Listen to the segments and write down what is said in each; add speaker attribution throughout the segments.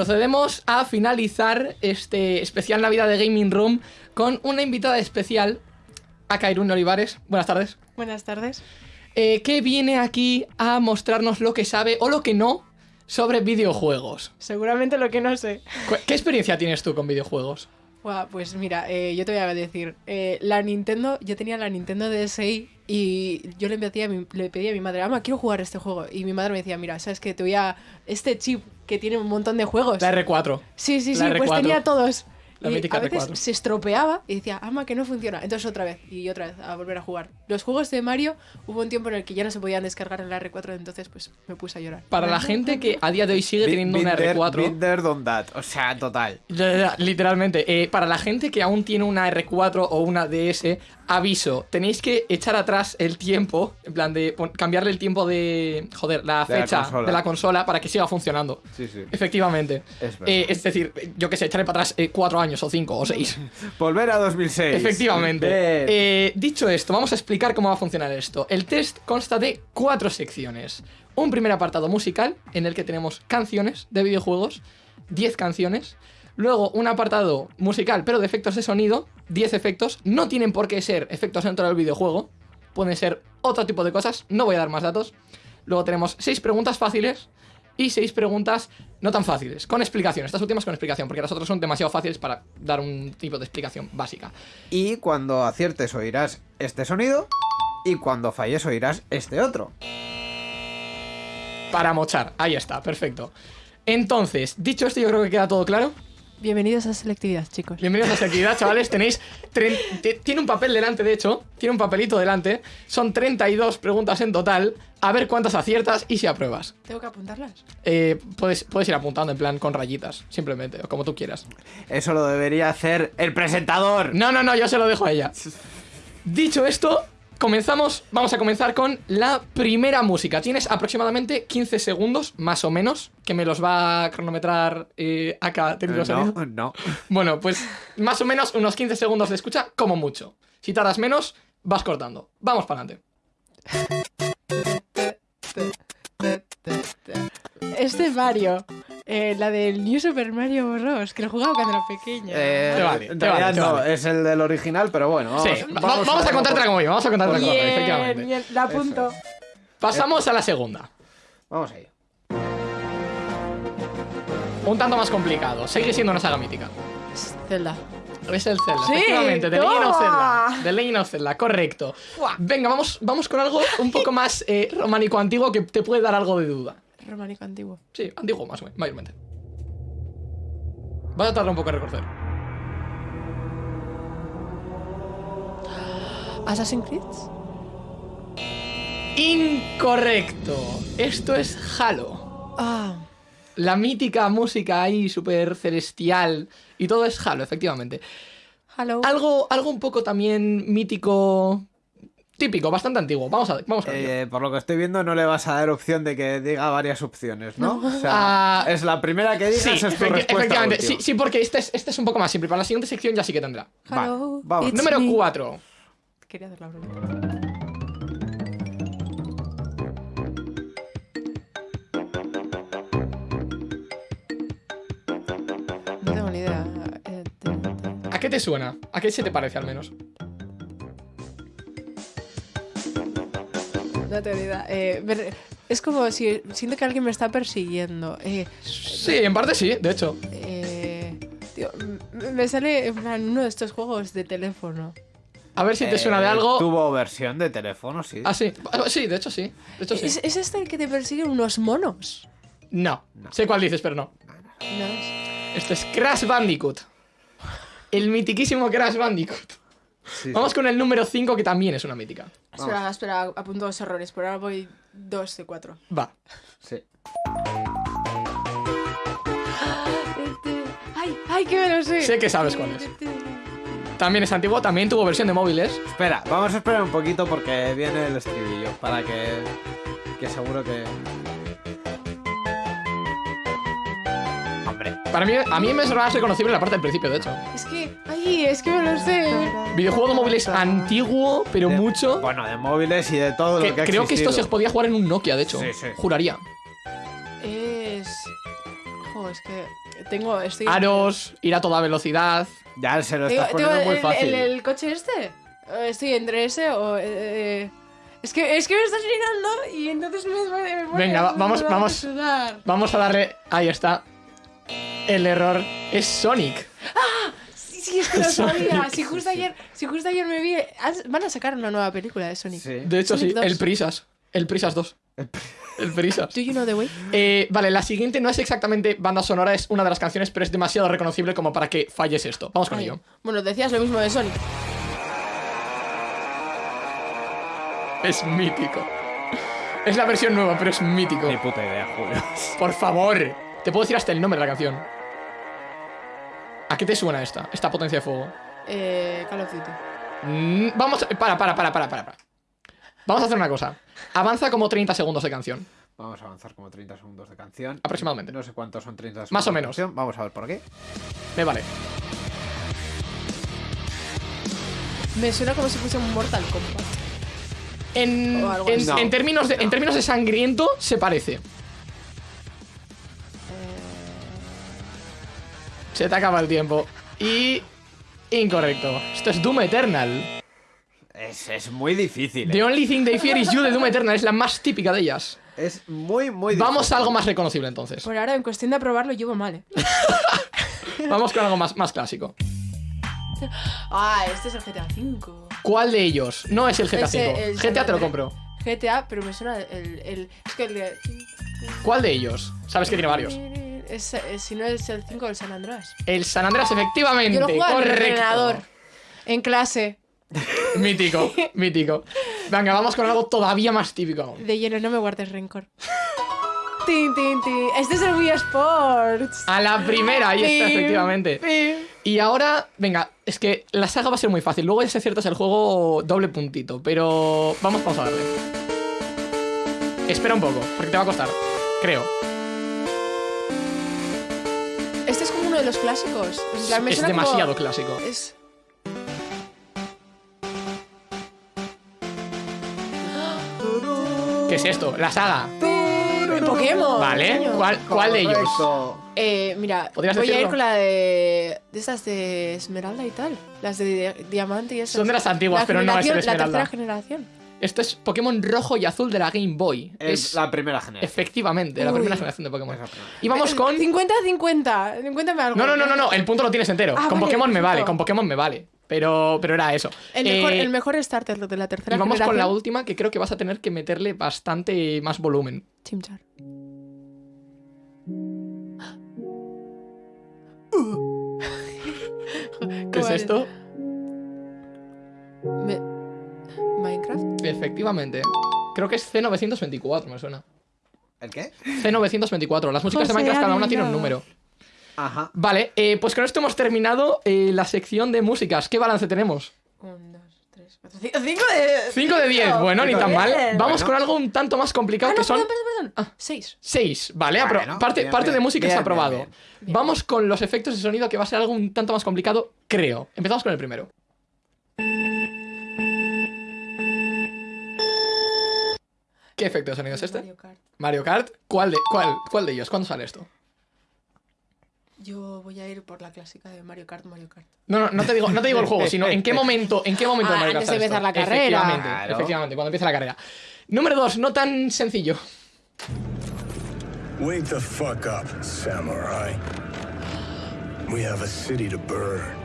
Speaker 1: Procedemos a finalizar este especial Navidad de Gaming Room con una invitada especial, a Kairun Olivares. Buenas tardes.
Speaker 2: Buenas tardes.
Speaker 1: Eh, que viene aquí a mostrarnos lo que sabe o lo que no sobre videojuegos.
Speaker 2: Seguramente lo que no sé.
Speaker 1: ¿Qué experiencia tienes tú con videojuegos?
Speaker 2: Buah, pues mira, eh, yo te voy a decir, eh, la Nintendo, yo tenía la Nintendo DSi y yo le pedía, a mi, le pedía a mi madre, ama, quiero jugar este juego. Y mi madre me decía, mira, sabes que te voy a... Este chip que tiene un montón de juegos.
Speaker 1: La R4.
Speaker 2: Sí, sí, sí,
Speaker 1: la
Speaker 2: pues
Speaker 1: R4.
Speaker 2: tenía todos.
Speaker 1: La
Speaker 2: y
Speaker 1: mítica
Speaker 2: a veces
Speaker 1: R4.
Speaker 2: se estropeaba y decía, ama, que no funciona. Entonces otra vez y otra vez a volver a jugar. Los juegos de Mario hubo un tiempo en el que ya no se podían descargar en la R4, entonces pues me puse a llorar.
Speaker 1: Para la gente que a día de hoy sigue teniendo una
Speaker 3: Binder-
Speaker 1: R4.
Speaker 3: Binder Don That. O sea, total.
Speaker 1: Literalmente, eh, para la gente que aún tiene una R4 o una DS, aviso, tenéis que echar atrás el tiempo, en plan de cambiarle el tiempo de, joder, la
Speaker 3: De
Speaker 1: fecha de la consola para que siga funcionando.
Speaker 3: Sí, sí.
Speaker 1: Efectivamente.
Speaker 3: Es.
Speaker 1: Eh, es decir, yo que sé, echarle para atrás eh, cuatro años o cinco o seis.
Speaker 3: Volver a 2006.
Speaker 1: Efectivamente. Eh, dicho esto, vamos a explicar cómo va a funcionar esto. El test consta de cuatro secciones. Un primer apartado musical, en el que tenemos canciones de videojuegos, 10 canciones. Luego un apartado musical, pero de efectos de sonido, 10 efectos. No tienen por qué ser efectos dentro del videojuego. Pueden ser otro tipo de cosas, no voy a dar más datos. Luego tenemos 6 preguntas fáciles y 6 preguntas no tan fáciles, con explicación. Estas últimas con explicación, porque las otras son demasiado fáciles para dar un tipo de explicación básica.
Speaker 3: Y cuando aciertes oirás este sonido. Y cuando falles oirás este otro.
Speaker 1: Para mochar, ahí está, perfecto. Entonces, dicho esto, yo creo que queda todo claro.
Speaker 2: Bienvenidos a selectividad, chicos.
Speaker 1: Bienvenidos a Selectividad, chavales. Tenéis. Tiene un papel delante, de hecho. Tiene un papelito delante. Son 32 preguntas en total. A ver cuántas aciertas y si apruebas.
Speaker 2: ¿Tengo que apuntarlas?
Speaker 1: Eh, puedes, puedes ir apuntando en plan con rayitas, simplemente, o como tú quieras.
Speaker 3: Eso lo debería hacer el presentador.
Speaker 1: No, no, no, yo se lo dejo a ella. Dicho esto, comenzamos. Vamos a comenzar con la primera música. Tienes aproximadamente 15 segundos, más o menos, que me los va a cronometrar eh, acá sonido.
Speaker 3: No, no.
Speaker 1: Bueno, pues más o menos unos 15 segundos de escucha, como mucho. Si tardas menos, vas cortando. Vamos para adelante.
Speaker 2: Este Mario, eh, la del New Super Mario Bros. que lo jugaba cuando era pequeña.
Speaker 3: Eh,
Speaker 1: Te vale, te vale, te
Speaker 3: no,
Speaker 1: vale.
Speaker 3: es el del original, pero bueno. Vamos,
Speaker 1: sí, va- vamos, a
Speaker 3: verlo
Speaker 1: contártela como yo, vamos a contártela como yo,
Speaker 2: bien,
Speaker 1: efectivamente.
Speaker 2: bien, la apunto.
Speaker 1: Pasamos a la segunda.
Speaker 3: Vamos ahí.
Speaker 1: Un tanto más complicado. Sigue siendo una saga mítica.
Speaker 2: Zelda.
Speaker 1: Es el Zelda,
Speaker 2: Sí,
Speaker 1: efectivamente. The Legend of. Zelda. The Legend of Zelda, correcto. Venga, vamos, vamos con algo un poco más eh, románico antiguo que te puede dar algo de duda.
Speaker 2: Románico antiguo.
Speaker 1: Sí, antiguo más o menos, mayormente. Vas a tardar un poco en reconocer.
Speaker 2: Assassin's Creed.
Speaker 1: Incorrecto. Esto es Halo.
Speaker 2: Ah.
Speaker 1: La mítica música ahí súper celestial. Y todo es Halo, efectivamente.
Speaker 2: Hello.
Speaker 1: Algo, algo un poco también mítico. Típico, bastante antiguo. Vamos a ver, vamos a ver.
Speaker 3: Eh, por lo que estoy viendo, no le vas a dar opción de que diga varias opciones, ¿no? O sea,
Speaker 1: Ah,
Speaker 3: es la primera que digas,
Speaker 1: Sí,
Speaker 3: es tu
Speaker 1: efecti-
Speaker 3: respuesta.
Speaker 1: efectivamente. Sí, sí, porque este es, este es un poco más simple. Para la siguiente sección ya sí que tendrá.
Speaker 2: Hello.
Speaker 3: vamos.
Speaker 2: it's
Speaker 1: Número
Speaker 2: me.
Speaker 1: 4.
Speaker 2: Quería hacer la broma. No tengo ni idea. Eh,
Speaker 1: ¿A qué te suena? ¿A qué se te parece al menos?
Speaker 2: No ni idea. Eh, es como si siento que alguien me está persiguiendo. Eh,
Speaker 1: Sí, en parte sí, de hecho.
Speaker 2: eh, tío, me sale en plan uno de estos juegos de teléfono.
Speaker 1: A ver si te
Speaker 3: Eh,
Speaker 1: suena de algo.
Speaker 3: Tuvo versión de teléfono, sí.
Speaker 1: Ah, sí. Ah, Sí, de hecho sí. De hecho sí.
Speaker 2: ¿Es, es este el que te persiguen unos monos?
Speaker 1: No. Sé cuál dices, pero no.
Speaker 2: No es-
Speaker 1: Esto es Crash Bandicoot. El mitiquísimo Crash Bandicoot.
Speaker 3: Sí,
Speaker 1: Vamos con el número 5, que también es una mítica.
Speaker 2: Espera, espera, apunto dos errores. Por ahora voy dos de cuatro.
Speaker 1: Va.
Speaker 3: sí.
Speaker 2: ¡Ay, ay, que me lo sé!
Speaker 1: Sé que sabes cuál es. También es antiguo, también tuvo versión de móviles.
Speaker 3: Espera, vamos a esperar un poquito porque viene el estribillo. Para que. Que seguro que.
Speaker 1: Para mí, a mí me es más reconocible la parte del principio, de hecho.
Speaker 2: Es que, ay, es que me lo sé.
Speaker 1: Videojuego de móviles antiguo, pero
Speaker 3: De-
Speaker 1: mucho.
Speaker 3: Bueno, de móviles y de todo
Speaker 1: Que
Speaker 3: lo que ha
Speaker 1: creo que esto se podía jugar en un Nokia, de hecho.
Speaker 3: Sí, sí.
Speaker 1: Juraría.
Speaker 2: Es. Jo, es que. Tengo, estoy...
Speaker 1: Aros, ir a toda velocidad.
Speaker 3: Ya se lo estás
Speaker 2: tengo
Speaker 3: poniendo muy
Speaker 2: el,
Speaker 3: fácil.
Speaker 2: el- el coche este. Eh, Estoy entre ese o... eh, eh, es que, es que me estás mirando y entonces me, me, me
Speaker 1: Venga, va- vamos- vamos. Vamos a darle. Ahí está. El error es Sonic.
Speaker 2: Sí, sí, es que lo sabía. Si justo ayer, si justo ayer me vi... Van a sacar una nueva película de Sonic.
Speaker 3: Sí.
Speaker 1: De hecho,
Speaker 2: Sonic
Speaker 1: sí,
Speaker 2: 2.
Speaker 1: el Prisas. El Prisas 2. El Prisas.
Speaker 2: Do you know the way?
Speaker 1: Eh, vale, la siguiente no es exactamente banda sonora, es una de las canciones, pero es demasiado reconocible como para que falles esto. Vamos con
Speaker 2: Ay.
Speaker 1: ello.
Speaker 2: Bueno, decías lo mismo de Sonic.
Speaker 1: Es mítico. Es la versión nueva, pero es mítico.
Speaker 3: Ni puta idea, Julio.
Speaker 1: Por favor. Te puedo decir hasta el nombre de la canción. ¿A qué te suena esta? Esta potencia de fuego.
Speaker 2: Eh, Call of Duty.
Speaker 1: Mm, vamos. Para, para, para, para, para. para. Vamos a hacer una cosa. Avanza como 30 segundos de canción.
Speaker 3: Vamos a avanzar como 30 segundos de canción.
Speaker 1: Aproximadamente.
Speaker 3: No sé cuántos son 30 segundos.
Speaker 1: Más o
Speaker 3: de
Speaker 1: menos.
Speaker 3: canción. Vamos a ver por qué.
Speaker 1: Me vale.
Speaker 2: Me suena como si fuese un Mortal Kombat.
Speaker 1: En,
Speaker 2: O algo
Speaker 1: en-
Speaker 3: así. No,
Speaker 1: en términos de, en
Speaker 3: no.
Speaker 1: términos de sangriento, se parece. Se te acaba el tiempo. Y. Incorrecto. Esto es Doom Eternal.
Speaker 3: Es, es muy difícil.
Speaker 1: The
Speaker 3: eh.
Speaker 1: Only Thing They Fear Is You de Doom Eternal es la más típica de ellas.
Speaker 3: Es muy, muy difícil.
Speaker 1: Vamos a algo más reconocible entonces.
Speaker 2: por ahora, en cuestión de aprobarlo, llevo mal, ¿eh?
Speaker 1: Vamos con algo más, más clásico.
Speaker 2: Ah, este es el GTA V.
Speaker 1: ¿Cuál de ellos? No es el GTA
Speaker 2: Ese,
Speaker 1: V.
Speaker 2: el
Speaker 1: GTA te lo compro.
Speaker 2: GTA, pero me suena el... el es que el de...
Speaker 1: ¿Cuál de ellos? Sabes que tiene varios.
Speaker 2: Es, eh, si no es el 5 del San Andrés.
Speaker 1: El San Andreas, efectivamente.
Speaker 2: Yo lo en el
Speaker 1: correcto.
Speaker 2: ordenador. En clase.
Speaker 1: Mítico, mítico. Venga, vamos con algo todavía más típico.
Speaker 2: De hielo, no me guardes rencor. Tin, tin, tin. Este es el Wii Sports.
Speaker 1: A la primera, ahí está,
Speaker 2: Pim,
Speaker 1: efectivamente.
Speaker 2: pim.
Speaker 1: Y ahora, venga, es que la saga va a ser muy fácil. Luego ese cierto es el juego doble puntito, pero vamos, vamos a darle. Espera un poco, porque te va a costar. Creo.
Speaker 2: De los clásicos.
Speaker 1: Es
Speaker 2: como-
Speaker 1: demasiado clásico.
Speaker 2: Es...
Speaker 1: ¿Qué es esto? La saga.
Speaker 2: Pokémon.
Speaker 1: Vale. ¿cuál, cuál de ellos?
Speaker 2: Eh, mira,
Speaker 1: ¿Podrías
Speaker 2: voy a ir
Speaker 1: decirlo?
Speaker 2: con la de... De esas de Esmeralda y tal. Las de di- Diamante y esas.
Speaker 1: Son de las antiguas,
Speaker 2: La
Speaker 1: pero no es el
Speaker 2: generación- La
Speaker 1: Esmeralda.
Speaker 2: tercera generación.
Speaker 1: Esto es Pokémon rojo y azul de la Game Boy.
Speaker 3: Es,
Speaker 1: Es,
Speaker 3: la primera generación.
Speaker 1: efectivamente la primera generación de Pokémon. Y vamos con...
Speaker 2: 50-50. 50 algo.
Speaker 1: No, no, no, no, no, el punto lo tienes entero.
Speaker 2: Ah,
Speaker 1: con
Speaker 2: vale,
Speaker 1: Pokémon me vale, con Pokémon me vale. Pero, pero era eso.
Speaker 2: El mejor,
Speaker 1: Eh,
Speaker 2: el mejor starter de la tercera
Speaker 1: y vamos con la última que creo que vas a tener que meterle bastante más volumen.
Speaker 2: Chimchar.
Speaker 1: ¿Qué es esto?
Speaker 2: Me- Minecraft.
Speaker 1: Efectivamente. Creo que es C924, me suena.
Speaker 3: ¿El qué?
Speaker 1: C924. Las músicas de Minecraft cada una tiene un número.
Speaker 3: Ajá.
Speaker 1: Vale, eh, pues con esto hemos terminado eh, la sección de músicas. ¿Qué balance tenemos?
Speaker 2: Un, dos, tres, cuatro, cinco. Cinco de.
Speaker 1: 5 de 10. Bueno, ni tan mal. Vamos
Speaker 3: Bueno.
Speaker 1: con algo un tanto más complicado
Speaker 2: Ah,
Speaker 1: que
Speaker 2: no,
Speaker 1: son
Speaker 2: perdón, perdón, perdón. Seis.
Speaker 1: 6. Vale, apro- parte,
Speaker 3: bien,
Speaker 1: parte de música
Speaker 3: Bien,
Speaker 1: está
Speaker 3: bien,
Speaker 1: aprobado.
Speaker 3: bien.
Speaker 1: Vamos con los efectos de sonido que va a ser algo un tanto más complicado, creo. Empezamos con el primero. ¿Qué efecto de sonido es este?
Speaker 2: Mario Kart.
Speaker 1: Mario Kart. ¿Cuál de, cuál, cuál de ellos? ¿Cuándo sale esto?
Speaker 2: Yo voy a ir por la clásica de Mario Kart, Mario Kart.
Speaker 1: No, no, no te digo, no te digo el juego, sino en qué momento, en qué momento
Speaker 2: Ah,
Speaker 1: de Mario Kart
Speaker 2: antes de
Speaker 1: sale
Speaker 2: empezar
Speaker 1: esto.
Speaker 2: la carrera.
Speaker 1: Efectivamente,
Speaker 3: Claro.
Speaker 1: efectivamente, cuando empieza la carrera. Número dos, no tan sencillo.
Speaker 4: Wake the fuck up, samurai. We have a city to burn.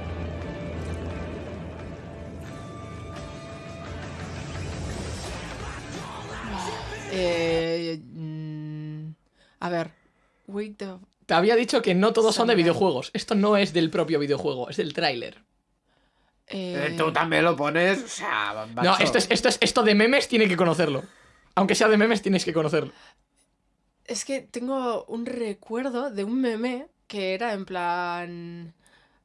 Speaker 2: Eh, mm, a ver. Wake the.
Speaker 1: Te había dicho que no todos son de videojuegos. Esto no es del propio videojuego, es del tráiler.
Speaker 2: eh,
Speaker 3: Eh, Tú también lo pones. O sea,
Speaker 1: No, esto es, esto es, esto de memes tiene que conocerlo. Aunque sea de memes, tienes que conocerlo.
Speaker 2: Es que tengo un recuerdo de un meme que era en plan.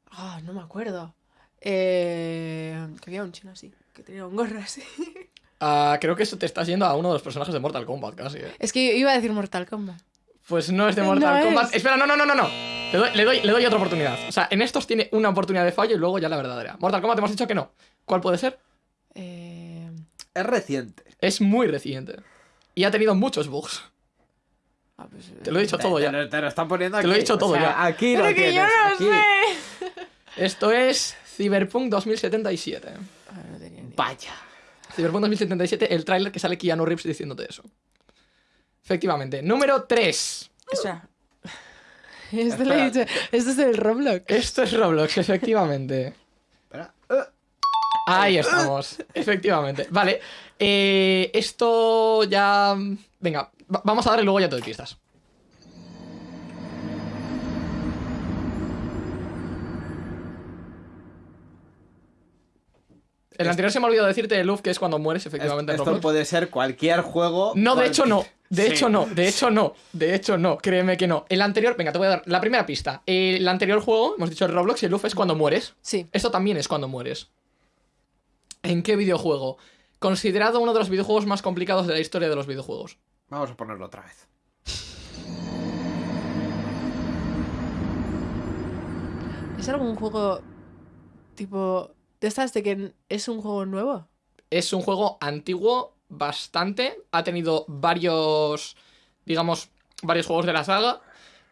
Speaker 2: Ah, no me acuerdo. Eh, que había un chino así, que tenía un gorro así.
Speaker 1: Ah, creo que eso te estás yendo a uno de los personajes de Mortal Kombat casi. ¿eh?
Speaker 2: Es que iba a decir Mortal Kombat.
Speaker 1: Pues no es de
Speaker 2: No
Speaker 1: Mortal
Speaker 2: es.
Speaker 1: Kombat. Espera, no, no, no, no, no. Le doy, le, doy, le doy otra oportunidad. O sea, en estos tiene una oportunidad de fallo y luego ya la verdadera. Mortal Kombat hemos dicho que no. ¿Cuál puede ser?
Speaker 2: Eh,
Speaker 3: Es reciente.
Speaker 1: Es muy reciente. Y ha tenido muchos bugs.
Speaker 2: Ah, pues, eh,
Speaker 1: Te lo he dicho todo
Speaker 3: Te
Speaker 1: ya.
Speaker 3: lo, te lo están poniendo
Speaker 1: Te
Speaker 3: aquí.
Speaker 1: lo he dicho todo
Speaker 3: o sea,
Speaker 1: ya.
Speaker 3: Aquí lo
Speaker 2: Pero que yo
Speaker 3: tienes,
Speaker 2: no
Speaker 3: aquí.
Speaker 2: sé.
Speaker 1: Esto es Cyberpunk 2077.
Speaker 2: Ah, no tenía ni idea.
Speaker 3: Vaya.
Speaker 1: Cyberpunk 2077, el tráiler que sale Keanu Reeves diciéndote eso. Efectivamente. Número 3.
Speaker 2: Espera. Esto lo he dicho. Esto es el Roblox.
Speaker 1: Esto es Roblox, efectivamente.
Speaker 3: Espera. Eh,
Speaker 1: Ahí estamos, efectivamente. Vale, eh, esto ya... Venga, va- vamos a darle luego ya te doy pistas. El anterior se me ha olvidado decirte de Luf, que es cuando mueres, efectivamente. en
Speaker 3: Esto
Speaker 1: Roblox.
Speaker 3: puede ser cualquier juego.
Speaker 1: No, de hecho no. De
Speaker 3: Sí.
Speaker 1: hecho no. De hecho no. De hecho no. Créeme que no. El anterior, venga, te voy a dar la primera pista. El anterior juego, hemos dicho el Roblox y el Luf es cuando mueres.
Speaker 2: Sí.
Speaker 1: Esto también es cuando mueres. ¿En qué videojuego? Considerado uno de los videojuegos más complicados de la historia de los videojuegos.
Speaker 3: Vamos a ponerlo otra vez.
Speaker 2: ¿Es algún juego tipo de estas de que es un juego nuevo?
Speaker 1: Es un juego antiguo, bastante. Ha tenido varios, digamos, varios juegos de la saga.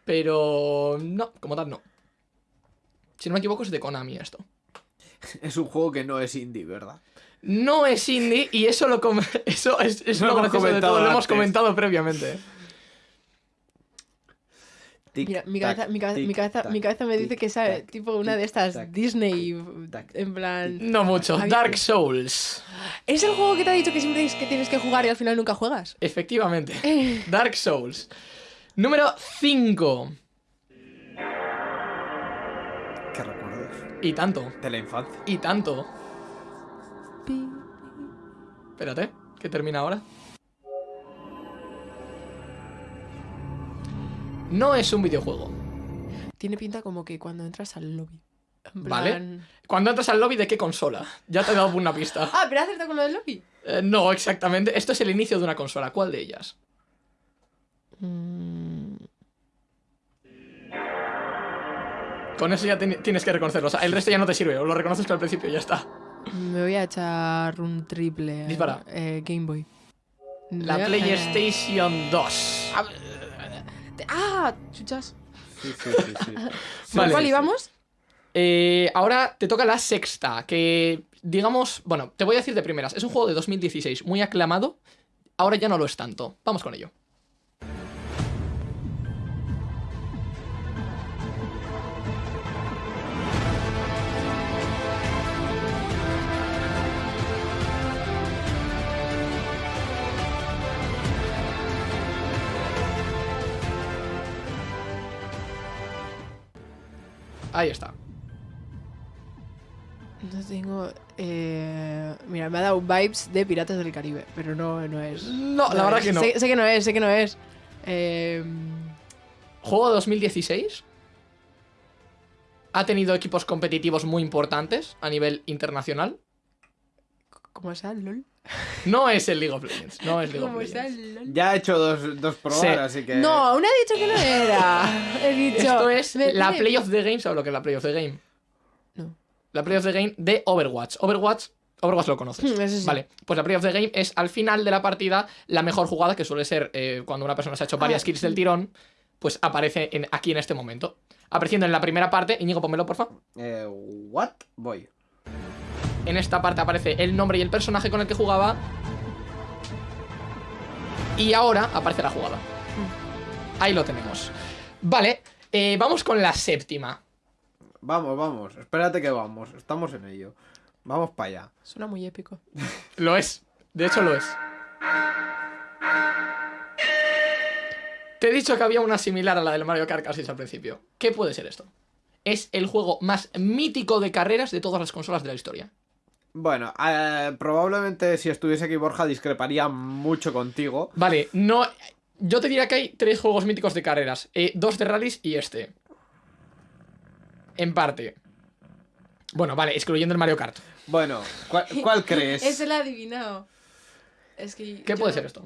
Speaker 1: Pero no, como tal no. Si no me equivoco es de Konami esto.
Speaker 3: Es un juego que no es indie, ¿verdad?
Speaker 1: No es indie y eso lo com- eso es, es
Speaker 3: Lo
Speaker 1: lo
Speaker 3: hemos comentado
Speaker 1: lo hemos comentado previamente.
Speaker 3: Tic,
Speaker 2: Mira, mi
Speaker 3: tac,
Speaker 2: cabeza, mi, cabeza,
Speaker 3: tic,
Speaker 2: mi, cabeza,
Speaker 3: tac,
Speaker 2: mi cabeza me dice
Speaker 3: tic,
Speaker 2: que es
Speaker 3: tac,
Speaker 2: tipo una de estas
Speaker 3: tac,
Speaker 2: Disney,
Speaker 3: tac,
Speaker 2: en plan...
Speaker 1: No mucho. Dark Souls.
Speaker 2: ¿Es el juego que te ha dicho que siempre es que tienes que jugar y al final nunca juegas?
Speaker 1: Efectivamente. Dark Souls. Número 5.
Speaker 3: ¿Qué recuerdos?
Speaker 1: Y tanto.
Speaker 3: De la infancia.
Speaker 1: Y tanto.
Speaker 2: Pi.
Speaker 1: Espérate, que termina ahora. No es un videojuego.
Speaker 2: Tiene pinta como que cuando entras al lobby. En
Speaker 1: Vale. Cuando entras al lobby, ¿de qué consola? Ya te he dado una pista.
Speaker 2: Ah, pero acertado con lo del lobby.
Speaker 1: Eh, no, exactamente. Esto es el inicio de una consola. ¿Cuál de ellas?
Speaker 2: Mm,
Speaker 1: Con eso ya tienes que reconocerlo. O sea, el resto ya no te sirve. O lo reconoces que al principio ya está.
Speaker 2: me voy a echar un triple.
Speaker 1: Dispara.
Speaker 2: Eh, Game Boy.
Speaker 1: La PlayStation 2.
Speaker 2: Ah, chuchas.
Speaker 3: Sí, sí, sí, sí.
Speaker 2: ¿Por
Speaker 1: Vale.
Speaker 2: cuál íbamos?
Speaker 1: Eh, ahora te toca la sexta, que digamos, bueno, te voy a decir de primeras, es un juego de 2016 muy aclamado, ahora ya no lo es tanto. Vamos con ello. Ahí está.
Speaker 2: No tengo. Eh... Mira, me ha dado vibes de Piratas del Caribe, pero no, no es.
Speaker 1: No, la verdad que no.
Speaker 2: Sé, sé que no es, sé que no es. Eh...
Speaker 1: Juego de 2016. Ha tenido equipos competitivos muy importantes a nivel internacional.
Speaker 2: ¿Cómo sea el LOL?
Speaker 1: No es el League of Legends. No es League of
Speaker 2: ¿Cómo sea
Speaker 1: Legends.
Speaker 2: el LOL?
Speaker 3: Ya he hecho dos, dos pruebas,
Speaker 1: Sí.
Speaker 3: así que.
Speaker 2: No, aún he dicho que no era. He dicho.
Speaker 1: Esto es
Speaker 2: me
Speaker 1: la
Speaker 2: pide-
Speaker 1: Play of the Game. ¿Sabes lo que es la Play of the Game?
Speaker 2: No.
Speaker 1: La Play of the Game de Overwatch. Overwatch. Overwatch lo conoces.
Speaker 2: Hmm, eso sí.
Speaker 1: Vale, pues la Play of the Game es al final de la partida la mejor jugada, que suele ser eh, cuando una persona se ha hecho varias
Speaker 2: Ah,
Speaker 1: kills del tirón, pues aparece en- aquí en este momento. Apareciendo en la primera parte, Íñigo, pónmelo, porfa.
Speaker 3: Eh, ¿What? Voy.
Speaker 1: En esta parte aparece el nombre y el personaje con el que jugaba. Y ahora aparece la jugada. Ahí lo tenemos. Vale, eh, vamos con la séptima.
Speaker 3: Vamos, vamos. Espérate que vamos. Estamos en ello. Vamos para allá.
Speaker 2: Suena muy épico.
Speaker 1: Lo es. De hecho, lo es. Te he dicho que había una similar a la del Mario Kart Casis al principio. ¿Qué puede ser esto? Es el juego más mítico de carreras de todas las consolas de la historia.
Speaker 3: Bueno, eh, probablemente si estuviese aquí Borja discreparía mucho contigo.
Speaker 1: Vale, no. Yo te diría que hay tres juegos míticos de carreras: eh, dos de rallies y este. En parte. Bueno, vale, excluyendo el Mario Kart.
Speaker 3: Bueno, ¿cuál, cuál crees?
Speaker 2: Ese lo he adivinado. Es que.
Speaker 1: ¿Qué
Speaker 2: yo
Speaker 1: puede ser esto?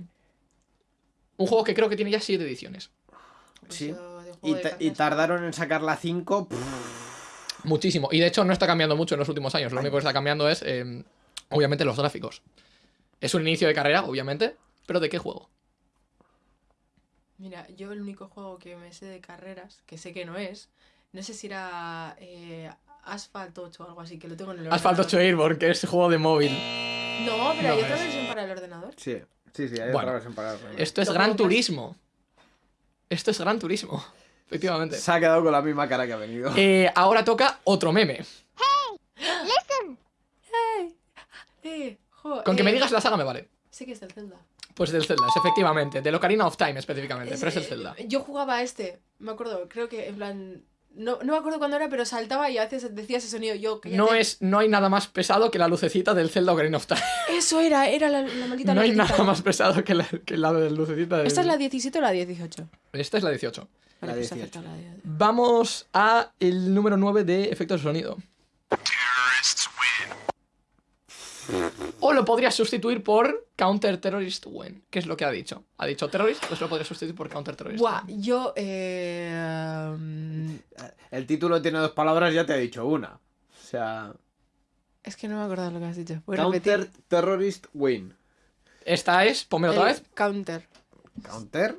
Speaker 1: Un juego que creo que tiene ya siete ediciones.
Speaker 2: pues
Speaker 3: Sí.
Speaker 2: yo juego
Speaker 3: Y, tardaron en sacar la 5.
Speaker 1: Muchísimo. Y de hecho no está cambiando mucho en los últimos años. Lo único que está cambiando es, eh, obviamente, los gráficos. Es un inicio de carrera, obviamente. Pero ¿de qué juego?
Speaker 2: Mira, yo el único juego que me sé de carreras, que sé que no es, no sé si era eh, Asphalt 8 o algo así, que lo tengo en el
Speaker 1: Asphalt 8
Speaker 2: ordenador.
Speaker 1: Airborne, que es juego de móvil.
Speaker 2: No, pero hay otra
Speaker 1: es.
Speaker 2: versión para el ordenador.
Speaker 3: Sí, sí, sí, hay
Speaker 1: Bueno,
Speaker 3: otra versión para el remake.
Speaker 1: Esto es
Speaker 2: Lo
Speaker 1: Gran Turismo. Esto es Gran Turismo. Efectivamente.
Speaker 3: Se ha quedado con la misma cara que ha venido.
Speaker 1: Eh, ahora toca otro meme.
Speaker 2: Eh, jo,
Speaker 1: Con que
Speaker 2: eh,
Speaker 1: me digas la saga me vale.
Speaker 2: Sí que es del Zelda.
Speaker 1: Pues del Zelda, es efectivamente. Del Ocarina of Time específicamente, pero es el
Speaker 2: eh,
Speaker 1: Zelda.
Speaker 2: Yo jugaba a este, me acuerdo, creo que en plan. No, no me acuerdo cuándo era, pero saltaba y a veces decía ese sonido. Yo, cállate.
Speaker 1: No, es, no hay nada más pesado que la lucecita del Zelda Ocarina of Time.
Speaker 2: Eso era, era la, la maldita
Speaker 1: No hay nada más pesado que la, que la lucecita del...
Speaker 2: ¿Esta es la 17 o la 18?
Speaker 1: Esta es la 18.
Speaker 3: La
Speaker 2: Vale, pues
Speaker 3: 18.
Speaker 2: acepto la de-
Speaker 1: Vamos a el número 9 de efectos de sonido. O lo podrías sustituir por Counter Terrorist Win, que es lo que ha dicho. Ha dicho Terrorist, pues lo podrías sustituir por Counter Terrorist.
Speaker 2: Buah, yo. Eh, um,
Speaker 3: El título tiene dos palabras, ya te he dicho una. O sea,
Speaker 2: es que no me acuerdo lo que has dicho. Voy
Speaker 3: Counter
Speaker 2: repetir.
Speaker 3: Terrorist Win.
Speaker 1: Esta es, ponme otra
Speaker 2: El
Speaker 1: vez.
Speaker 2: Counter.
Speaker 3: ¿Counter?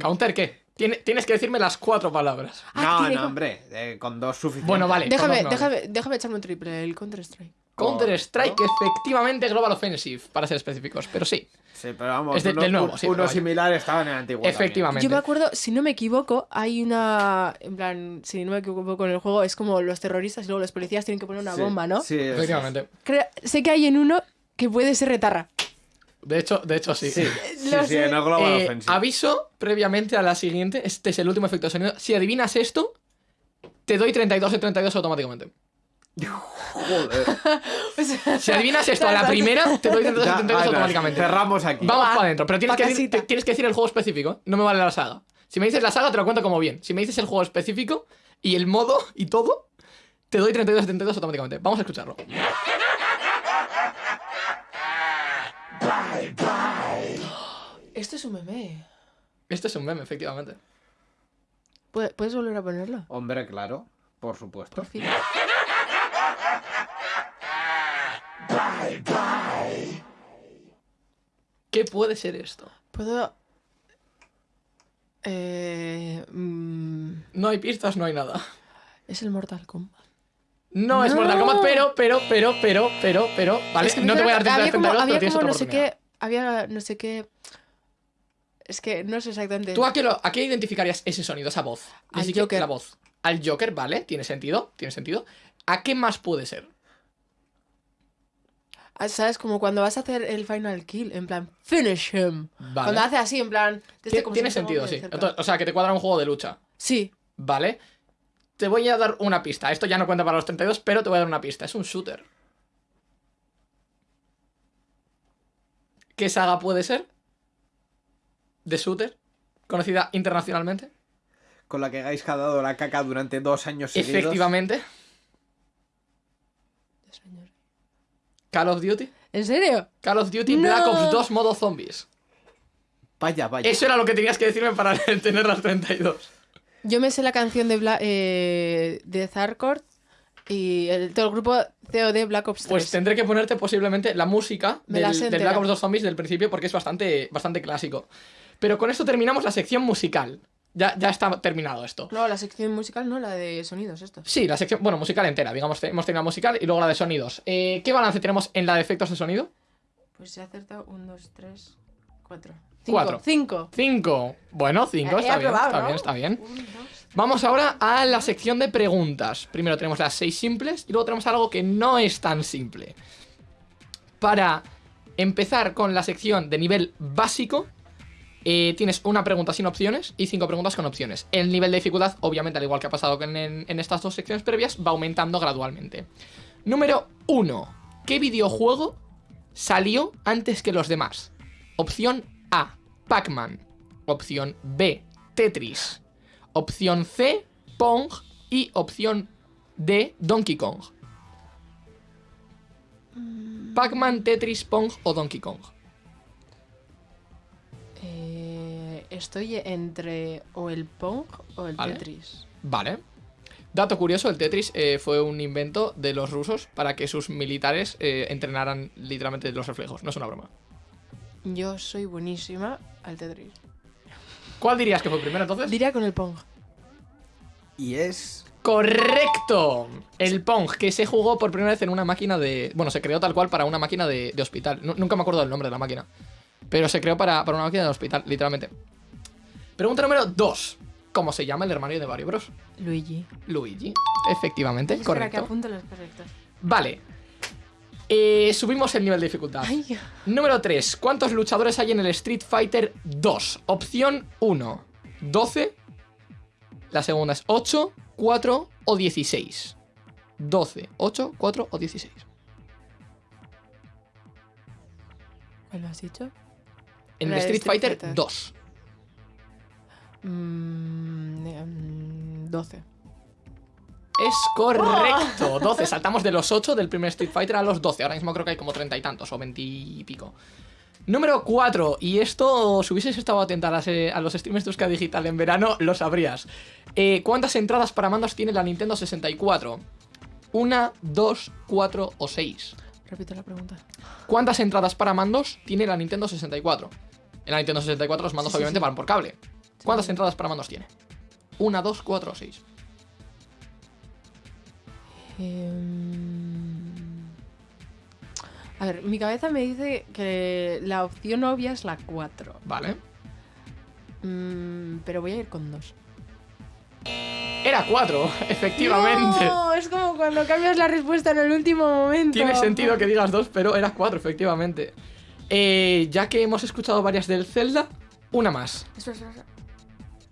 Speaker 1: ¿Counter qué? Tiene- tienes que decirme las cuatro palabras.
Speaker 2: Ah,
Speaker 3: no,
Speaker 2: tiene
Speaker 3: no, hombre, eh, con dos suficientes.
Speaker 1: Bueno, vale.
Speaker 2: Déjame,
Speaker 1: con dos
Speaker 2: déjame, déjame echarme un triple, el Counter Strike.
Speaker 1: Counter Strike,
Speaker 3: ¿no?
Speaker 1: efectivamente Global Offensive, para ser específicos, pero sí,
Speaker 3: Sí, pero vamos,
Speaker 1: Es de-
Speaker 3: uno,
Speaker 1: del nuevo, sí,
Speaker 3: uno
Speaker 1: pero vaya.
Speaker 3: similar estaba en el antiguo. también.
Speaker 1: efectivamente.
Speaker 2: Yo me acuerdo, si no me equivoco, hay una. En plan, si no me equivoco con el juego, es como los terroristas y luego los policías tienen que poner una
Speaker 3: Sí,
Speaker 2: bomba, ¿no?
Speaker 3: Sí, sí.
Speaker 1: Efectivamente.
Speaker 2: Creo- sé que hay en uno que puede ser retarra.
Speaker 1: De hecho, de hecho sí.
Speaker 3: Sí, sí,
Speaker 2: Lo
Speaker 3: sí,
Speaker 2: sé.
Speaker 3: en el Global
Speaker 1: Eh,
Speaker 3: Offensive.
Speaker 1: aviso previamente a la siguiente. Este es el último efecto de sonido. Si adivinas esto, te doy 32 de 32 automáticamente.
Speaker 3: Joder.
Speaker 2: O sea,
Speaker 1: Si adivinas esto a la primera, te doy 32 de
Speaker 3: Ya,
Speaker 1: 32
Speaker 3: Ana,
Speaker 1: automáticamente.
Speaker 3: Cerramos aquí.
Speaker 1: Vamos
Speaker 2: Va,
Speaker 1: para adentro. Pero tienes que, decir, te- tienes que decir el juego específico. No me vale la saga. Si me dices la saga, te lo cuento como bien. Si me dices el juego específico y el modo y todo, te doy 32 de 32 automáticamente. Vamos a escucharlo.
Speaker 2: Esto es un meme.
Speaker 1: Este es un meme, efectivamente.
Speaker 2: ¿Puedes volver a ponerlo?
Speaker 3: Hombre, claro, por supuesto.
Speaker 2: Por fin.
Speaker 1: ¿Qué puede ser esto?
Speaker 2: Puedo. Eh, mm,
Speaker 1: No hay pistas, no hay nada.
Speaker 2: es el Mortal Kombat.
Speaker 1: No, es. Mortal Kombat, pero, pero, pero, pero, pero, pero. Vale,
Speaker 2: Es que me
Speaker 1: no te voy a dar 32
Speaker 2: había como,
Speaker 1: 32, pero
Speaker 2: había
Speaker 1: tienes
Speaker 2: como
Speaker 1: otra
Speaker 2: no sé qué. Había no sé qué. Es que no sé exactamente.
Speaker 1: ¿Tú a qué, lo- a qué identificarías ese sonido, esa voz? Ni
Speaker 2: Al
Speaker 1: siquiera
Speaker 2: Joker.
Speaker 1: La voz. Al Joker, vale, tiene sentido, tiene sentido. ¿A qué más puede ser?
Speaker 2: Ah, ¿Sabes? Como cuando vas a hacer el final kill, en plan, finish him.
Speaker 1: Vale.
Speaker 2: Cuando hace así, en plan. desde
Speaker 1: Tie-
Speaker 2: como
Speaker 1: tiene
Speaker 2: si
Speaker 1: sentido, sí. Entonces, o sea, que te cuadra un juego de lucha.
Speaker 2: Sí.
Speaker 1: Vale. Te voy a dar una pista. Esto ya no cuenta para los 32, pero te voy a dar una pista. Es un shooter. ¿Qué saga puede ser? ¿De shooter? ¿Conocida internacionalmente?
Speaker 3: Con la que Gaiska ha dado la caca durante dos años seguidos.
Speaker 1: Efectivamente.
Speaker 2: Señor.
Speaker 1: Call of Duty.
Speaker 2: ¿En serio?
Speaker 1: Call of Duty
Speaker 2: No.
Speaker 1: Black Ops 2 modo zombies.
Speaker 3: Vaya, vaya.
Speaker 1: Eso era lo que tenías que decirme para tener las 32.
Speaker 2: Yo me sé la canción de, Bla eh, de Zarkord y el, todo el grupo COD Black Ops 3.
Speaker 1: Pues tendré que ponerte posiblemente la música
Speaker 2: la
Speaker 1: del. Black Ops 2 Zombies del principio porque es bastante, bastante clásico. Pero con esto terminamos la sección musical. Ya, ya está terminado esto.
Speaker 2: No, la sección musical no, la de sonidos, esto.
Speaker 1: Sí, la sección, bueno, musical entera, digamos, hemos tenido la musical y luego la de sonidos. Eh, ¿Qué balance tenemos en la de efectos de sonido?
Speaker 2: Pues he acertado 1, 2, 3, 4.
Speaker 1: Cuatro.
Speaker 2: 5.
Speaker 1: 5. Bueno, 5,
Speaker 2: He
Speaker 1: está bien, está
Speaker 2: ¿no?
Speaker 1: bien, está bien.
Speaker 2: 1, 2.
Speaker 1: Vamos ahora a la sección de preguntas. Primero tenemos las 6 simples y luego tenemos algo que no es tan simple. Para empezar con la sección de nivel básico, eh, tienes una pregunta sin opciones y cinco preguntas con opciones. El nivel de dificultad, obviamente, al igual que ha pasado en, en- en estas dos secciones previas, va aumentando gradualmente. Número 1. ¿Qué videojuego salió antes que los demás? Opción A, Pac-Man. Opción B, Tetris. Opción C, Pong. Y opción D, Donkey Kong. Pac-Man, Tetris, Pong o Donkey Kong.
Speaker 2: Eh, estoy entre o el Pong o el
Speaker 1: Vale.
Speaker 2: Tetris.
Speaker 1: Vale. Dato curioso, el Tetris eh, fue un invento de los rusos para que sus militares eh, entrenaran literalmente los reflejos. No es una broma.
Speaker 2: Yo soy buenísima al Tetris.
Speaker 1: ¿Cuál dirías que fue primero entonces?
Speaker 2: Diría con el Pong.
Speaker 3: Y es.
Speaker 1: Correcto. El Pong, que se jugó por primera vez en una máquina de... Bueno, se creó tal cual para una máquina de, de hospital. Nu- nunca me acuerdo del nombre de la máquina. Pero se creó para, para una máquina de hospital, literalmente. Pregunta número 2. ¿Cómo se llama el hermano de Mario Bros?
Speaker 2: Luigi.
Speaker 1: Luigi. Efectivamente,
Speaker 2: Espera, que
Speaker 1: correcto.
Speaker 2: apunto los correctos.
Speaker 1: Vale. Eh, subimos el nivel de dificultad.
Speaker 2: Ay,
Speaker 1: Número 3. ¿Cuántos luchadores hay en el Street Fighter 2? Opción 1. 12. La segunda es 8, 4 o 16. 12, 8, 4 o 16.
Speaker 2: ¿cuál lo has dicho?
Speaker 1: En
Speaker 2: de
Speaker 1: Street,
Speaker 2: Street
Speaker 1: Fighter,
Speaker 2: Fighter.
Speaker 1: 2.
Speaker 2: Mm, eh, mm, 12.
Speaker 1: Es correcto. 12. Saltamos de los 8 del primer Street Fighter a los 12. Ahora mismo creo que hay como 30 y tantos o 20 y pico. Número 4. Y esto, si hubieses estado atenta a, eh, a los streams de Euska Digital en verano, lo sabrías. Eh, ¿Cuántas entradas para mandos tiene la Nintendo 64? ¿Una, dos, cuatro o seis?
Speaker 2: Repito la pregunta.
Speaker 1: ¿Cuántas entradas para mandos tiene la Nintendo 64? En la Nintendo 64 los mandos
Speaker 2: Sí,
Speaker 1: obviamente
Speaker 2: sí.
Speaker 1: van por cable. ¿Cuántas entradas para mandos tiene? ¿Una, dos, cuatro o seis?
Speaker 2: Em, A ver, mi cabeza me dice que la opción obvia es la 4.
Speaker 1: Vale.
Speaker 2: Mm, pero voy a ir con 2.
Speaker 1: Era 4, efectivamente.
Speaker 2: No, es como cuando cambias la respuesta en el último momento.
Speaker 1: Tiene sentido que digas 2, pero era 4, efectivamente. Eh, ya que hemos escuchado varias del Zelda, una más.
Speaker 2: Espera, espera, espera.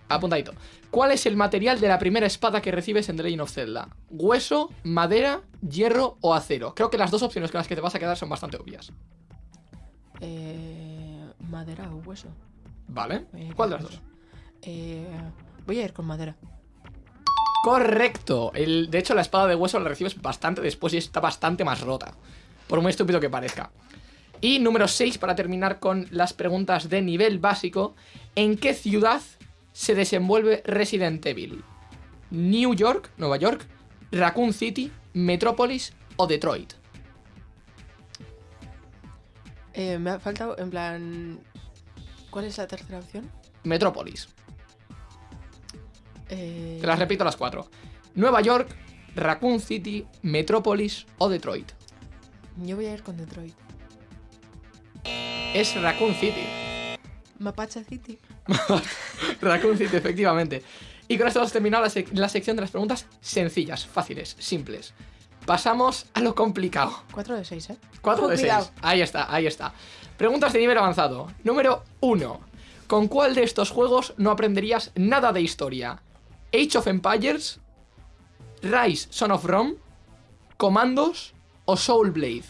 Speaker 1: Apuntadito. ¿Cuál es el material de la primera espada que recibes en The Legend of Zelda? ¿Hueso, madera, hierro o acero? Creo que las dos opciones con las que te vas a quedar son bastante obvias.
Speaker 2: Eh, madera o hueso.
Speaker 1: ¿Vale? ¿Cuál de las dos?
Speaker 2: Eh, voy a ir con madera.
Speaker 1: Correcto. El, de hecho, la espada de hueso la recibes bastante después y está bastante más rota. Por muy estúpido que parezca. Y número 6, para terminar con las preguntas de nivel básico. ¿En qué ciudad se desenvuelve Resident Evil? ¿New York, Nueva York, Raccoon City, Metrópolis o Detroit?
Speaker 2: Eh, me ha faltado, en plan. ¿Cuál es la tercera opción?
Speaker 1: Metrópolis.
Speaker 2: Eh,
Speaker 1: Te las repito las cuatro. Nueva York, Raccoon City, Metrópolis o Detroit.
Speaker 2: Yo voy a ir con Detroit.
Speaker 1: Es Raccoon City.
Speaker 2: Mapache City.
Speaker 1: Raccoon City, efectivamente. Y con esto hemos terminado la, sec- la sección de las preguntas sencillas, fáciles, simples. Pasamos a lo complicado.
Speaker 2: 4 de 6, ¿eh?
Speaker 1: 4 de 6.
Speaker 2: Cuidado.
Speaker 1: Ahí está, ahí está. Preguntas de nivel avanzado. Número 1. ¿Con cuál de estos juegos no aprenderías nada de historia? ¿Age of Empires? ¿Rise Son of Rome? ¿Comandos? ¿O Soul Blade?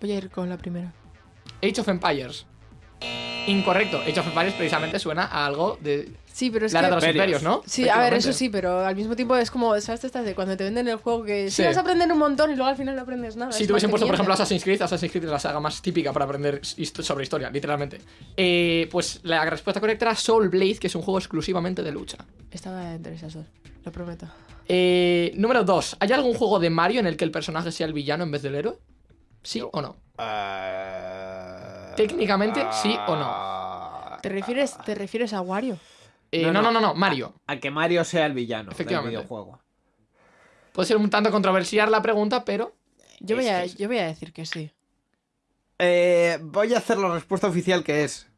Speaker 2: Voy a ir con la primera.
Speaker 1: Age of Empires. Incorrecto. Age of Empires precisamente suena a algo de
Speaker 2: Sí, pero es
Speaker 1: la era de los
Speaker 2: que.
Speaker 3: Imperios.
Speaker 1: ¿no?
Speaker 2: Sí, a ver, eso sí, pero al mismo tiempo es como, ¿sabes? Estas de cuando te venden el juego que sí,
Speaker 1: Sí.
Speaker 2: vas a aprender un montón y luego al final no aprendes nada.
Speaker 1: Si te hubiesen puesto, por ejemplo. Assassin's Creed, Assassin's Creed es la saga más típica para aprender sobre historia, literalmente. Eh, pues la respuesta correcta era Soul Blade, que es un juego exclusivamente de lucha.
Speaker 2: Estaba entre esas dos, lo prometo.
Speaker 1: Eh, número 2. ¿Hay algún juego de Mario en el que el personaje sea el villano en vez del héroe? ¿Sí o no?
Speaker 3: Eh,
Speaker 1: Técnicamente, sí o no.
Speaker 2: ¿Te refieres, te refieres a Wario?
Speaker 1: Eh,
Speaker 3: No,
Speaker 1: no, no,
Speaker 3: no.
Speaker 1: Mario.
Speaker 3: A que Mario sea el villano del videojuego.
Speaker 1: Puede ser un tanto controversial la pregunta, pero.
Speaker 2: Yo voy, a, yo voy a decir que sí.
Speaker 3: Eh, voy a hacer la respuesta oficial que es.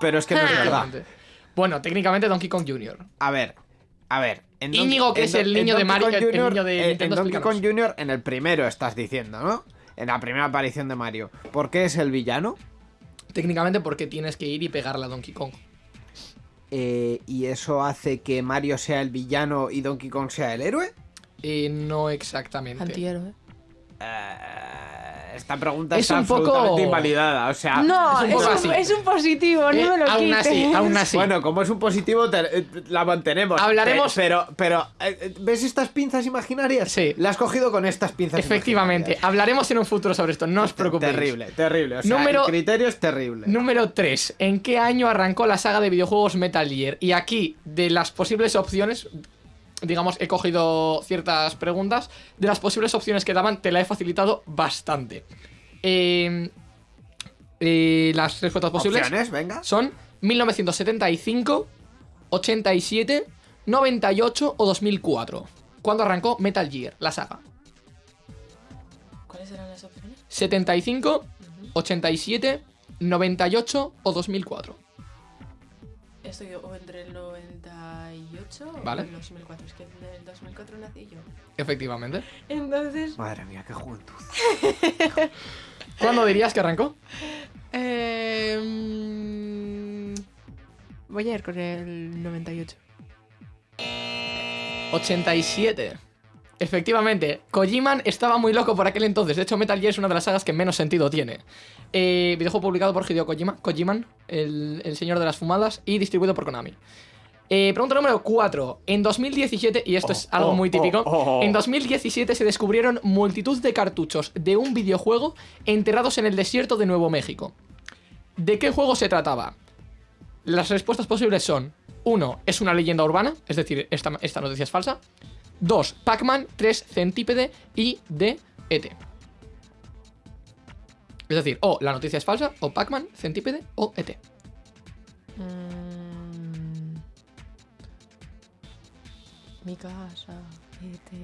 Speaker 3: Pero es que no es verdad.
Speaker 1: Efectivamente. Bueno, técnicamente Donkey Kong Jr.
Speaker 3: A ver, a ver. en
Speaker 1: Íñigo, que
Speaker 3: en
Speaker 1: es el
Speaker 3: en
Speaker 1: niño de Mario-
Speaker 3: Kong
Speaker 1: el niño de
Speaker 3: eh, en
Speaker 1: Nintendo,
Speaker 3: Donkey Kong. Jr. en el primero estás diciendo, ¿no? En la primera aparición de Mario. ¿Por qué es el villano?
Speaker 1: Técnicamente porque tienes que ir y pegarle a Donkey Kong.
Speaker 3: Eh, ¿Y eso hace que Mario sea el villano y Donkey Kong sea el héroe?
Speaker 1: Eh, no exactamente.
Speaker 2: Antihéroe.
Speaker 3: Eh, esta pregunta
Speaker 1: Es
Speaker 3: está
Speaker 1: un poco-
Speaker 3: invalidada. O sea,
Speaker 2: no,
Speaker 1: es un
Speaker 2: es
Speaker 1: poco
Speaker 2: un,
Speaker 1: así.
Speaker 2: es un positivo, no
Speaker 1: Eh,
Speaker 2: me lo
Speaker 1: aún
Speaker 2: quites.
Speaker 1: así, aún así.
Speaker 3: Bueno, como es un positivo, te- eh, la mantenemos.
Speaker 1: Hablaremos-
Speaker 3: Pe- Pero, pero, eh, ¿ves estas pinzas imaginarias?
Speaker 1: Sí.
Speaker 3: La has cogido con estas pinzas
Speaker 1: Efectivamente. Hablaremos en un futuro sobre esto, no os preocupéis.
Speaker 3: Terrible, terrible. O sea,
Speaker 1: Número-
Speaker 3: el criterio es terrible.
Speaker 1: Número 3. ¿En qué año arrancó la saga de videojuegos Metal Gear? Y aquí, de las posibles opciones, digamos, he cogido ciertas preguntas. De las posibles opciones que daban, te la he facilitado bastante. Eh, eh, las respuestas posibles
Speaker 3: Opciones, venga.
Speaker 1: son 1975, 87, 98 o 2004. ¿Cuándo arrancó Metal Gear, la saga?
Speaker 2: ¿Cuáles eran las opciones?
Speaker 1: 75, 87, 98 o 2004.
Speaker 2: Estoy o entre el 98
Speaker 1: Vale.
Speaker 2: el 2004. Es que en el 2004 nací yo.
Speaker 1: Efectivamente.
Speaker 2: Entonces,
Speaker 3: Madre mía, qué juventud.
Speaker 1: ¿Cuándo dirías que arrancó?
Speaker 2: eh, mm, voy a ir con el 98.
Speaker 1: 87. Efectivamente, Kojiman estaba muy loco por aquel entonces. De hecho, Metal Gear es una de las sagas que menos sentido tiene. Eh, videojuego publicado por Hideo Kojima, Kojiman, el, el señor de las fumadas, y distribuido por Konami. Eh, pregunta número 4. En 2017, y esto es
Speaker 3: Oh,
Speaker 1: algo
Speaker 3: oh,
Speaker 1: muy típico,
Speaker 3: oh, oh.
Speaker 1: en 2017 se descubrieron multitud de cartuchos de un videojuego enterrados en el desierto de Nuevo México. ¿De qué juego se trataba? Las respuestas posibles son 1. Es una leyenda urbana, es decir, esta, esta noticia es falsa. 2. Pac-Man, 3. Centípede y D. ET. Es decir, o la noticia es falsa, o Pac-Man, Centípede o ET.
Speaker 2: Casa, E.T.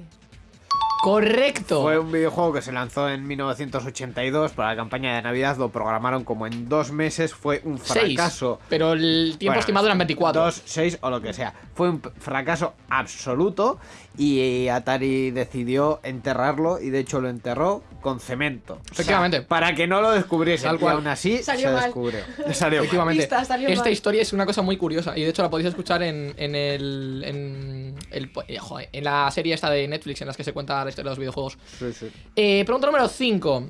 Speaker 1: Correcto.
Speaker 3: Fue un videojuego que se lanzó en 1982 para la campaña de Navidad. Lo programaron como en dos meses. Fue un
Speaker 1: Seis,
Speaker 3: fracaso.
Speaker 1: Pero el tiempo
Speaker 3: Bueno,
Speaker 1: estimado eran 24.
Speaker 3: Dos, seis o lo que sea. Fue un fracaso absoluto y Atari decidió enterrarlo y de hecho lo enterró con cemento.
Speaker 1: Efectivamente.
Speaker 3: para que no lo descubriesen.
Speaker 1: Tal cual.
Speaker 3: Y aún así
Speaker 2: Salió
Speaker 3: se
Speaker 2: mal.
Speaker 3: descubrió. Salió mal.
Speaker 1: Efectivamente.
Speaker 2: Pista, salió
Speaker 1: Esta
Speaker 2: mal.
Speaker 1: historia es una cosa muy curiosa y de hecho la podéis escuchar en, en el, en, el- eh, joder, en la serie esta de Netflix en las que se cuenta la historia de los videojuegos.
Speaker 3: Sí, sí.
Speaker 1: Eh, pregunta número 5.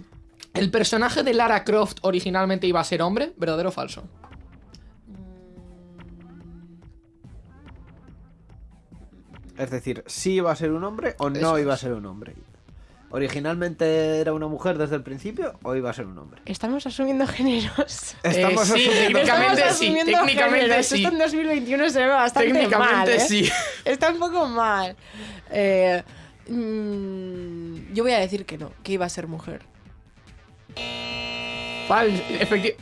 Speaker 1: ¿El personaje de Lara Croft originalmente iba a ser hombre? ¿Verdadero o falso?
Speaker 3: Es decir, si iba a ser un hombre o no
Speaker 1: Eso
Speaker 3: iba a ser un hombre. ¿Originalmente era una mujer desde el principio o iba a ser un hombre?
Speaker 2: Estamos asumiendo géneros.
Speaker 3: Estamos
Speaker 1: Eh, sí,
Speaker 3: asumiendo-
Speaker 1: técnicamente
Speaker 2: Estamos
Speaker 1: sí,
Speaker 2: asumiendo
Speaker 1: técnicamente
Speaker 2: géneros.
Speaker 1: sí.
Speaker 2: Esto en 2021 se ve bastante
Speaker 1: Técnicamente
Speaker 2: mal, ¿eh?
Speaker 1: sí.
Speaker 2: Está un poco mal. Eh, mm, yo voy a decir que no, que iba a ser mujer.
Speaker 1: Fal efecti-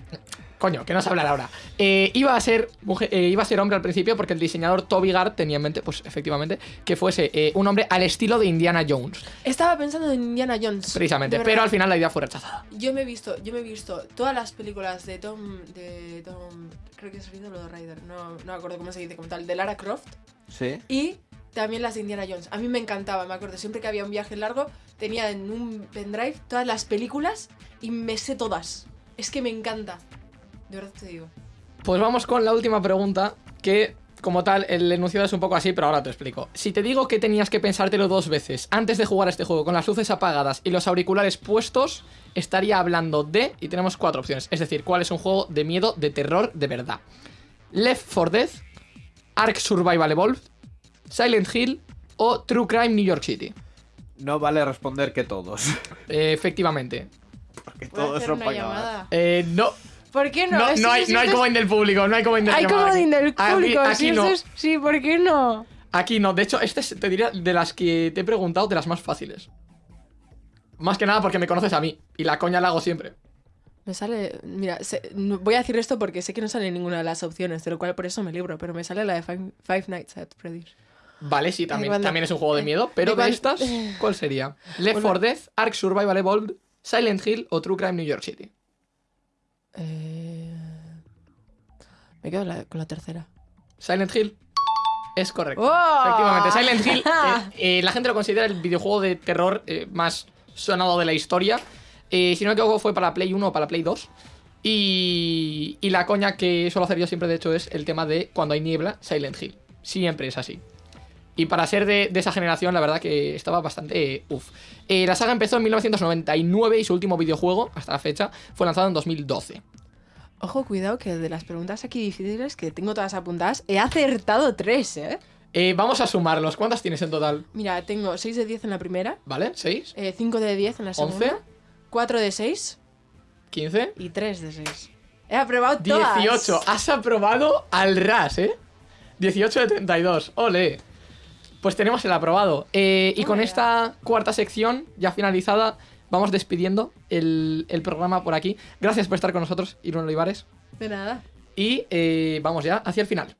Speaker 1: Coño, que no se hablar ahora. Eh, iba, a ser mujer- eh, iba a ser hombre al principio porque el diseñador Toby Gard tenía en mente, pues efectivamente, que fuese eh, un hombre al estilo de Indiana Jones.
Speaker 2: Estaba pensando en Indiana Jones.
Speaker 1: Precisamente. Pero al final la idea fue rechazada.
Speaker 2: Yo me he visto, yo me he visto todas las películas de Tom, de Tom, creo que es Riddle o Ryder, no, no me acuerdo cómo se dice como tal, de Lara Croft
Speaker 3: Sí.
Speaker 2: y también las de Indiana Jones. A mí me encantaba, me acuerdo, siempre que había un viaje largo tenía en un pendrive todas las películas y me sé todas. Es que me encanta. De verdad te digo.
Speaker 1: Pues vamos con la última pregunta, que como tal, el enunciado es un poco así, pero ahora te explico. Si te digo que tenías que pensártelo dos veces antes de jugar a este juego con las luces apagadas y los auriculares puestos, estaría hablando de, y tenemos cuatro opciones, es decir, cuál es un juego de miedo, de terror, de verdad. Left 4 Dead, Ark Survival Evolved, Silent Hill o True Crime New York City.
Speaker 3: No vale responder que todos.
Speaker 1: Eh, efectivamente.
Speaker 3: Porque todos son
Speaker 2: una
Speaker 3: pagadas.
Speaker 2: llamada.
Speaker 1: Eh, no,
Speaker 2: ¿Por qué no?
Speaker 1: no, no hay, no hay comodín del público, no hay comodín del
Speaker 2: Hay
Speaker 1: llamada
Speaker 2: comodín del
Speaker 1: Aquí-
Speaker 2: público.
Speaker 1: aquí
Speaker 2: sí,
Speaker 1: no.
Speaker 2: es- sí, ¿por qué no?
Speaker 1: Aquí no, de hecho, este es, te diría de las que te he preguntado, de las más fáciles. Más que nada porque me conoces a mí y la coña la hago siempre.
Speaker 2: Me sale, mira, no- voy a decir esto porque sé que no sale ninguna de las opciones, de lo cual por eso me libro, pero me sale la de Five, Five Nights at Freddy's.
Speaker 1: Vale, sí, también,
Speaker 2: cuando-
Speaker 1: también es un juego de miedo, pero
Speaker 2: de
Speaker 1: estas, ¿cuál sería? Left
Speaker 2: Bueno.
Speaker 1: 4 Dead, Ark Survival Evolved, Silent Hill o True Crime New York City.
Speaker 2: Eh, me quedo la- con la tercera.
Speaker 1: Silent Hill es correcto.
Speaker 2: ¡Oh!
Speaker 1: Efectivamente, Silent Hill, eh, eh, la gente lo considera el videojuego de terror eh, más sonado de la historia. Si no me equivoco, fue para Play 1 o para Play 2. Y, y la coña que suelo hacer yo siempre, de hecho, es el tema de cuando hay niebla, Silent Hill. Siempre es así. Y para ser de, de esa generación, la verdad que estaba bastante eh, uff. Eh, la saga empezó en 1999 y su último videojuego, hasta la fecha, fue lanzado en 2012.
Speaker 2: Ojo, cuidado, que de las preguntas aquí difíciles, que tengo todas apuntadas, he acertado tres, ¿eh?
Speaker 1: Eh, vamos a sumarlos. ¿Cuántas tienes en total?
Speaker 2: Mira, tengo 6 de 10 en la primera,
Speaker 1: ¿Vale? ¿6?
Speaker 2: 5 de 10 en la segunda,
Speaker 1: ¿Once?
Speaker 2: 4 de 6
Speaker 1: ¿15?
Speaker 2: y 3 de 6. He aprobado todas.
Speaker 1: 18. Has aprobado al ras, ¿eh? 18 de 32. Ole. Pues tenemos el aprobado. Eh, y con
Speaker 2: Toma ya.
Speaker 1: esta cuarta sección ya finalizada, vamos despidiendo el, el programa por aquí. Gracias por estar con nosotros, Irún Olivares.
Speaker 2: De nada.
Speaker 1: Y eh, vamos ya hacia el final.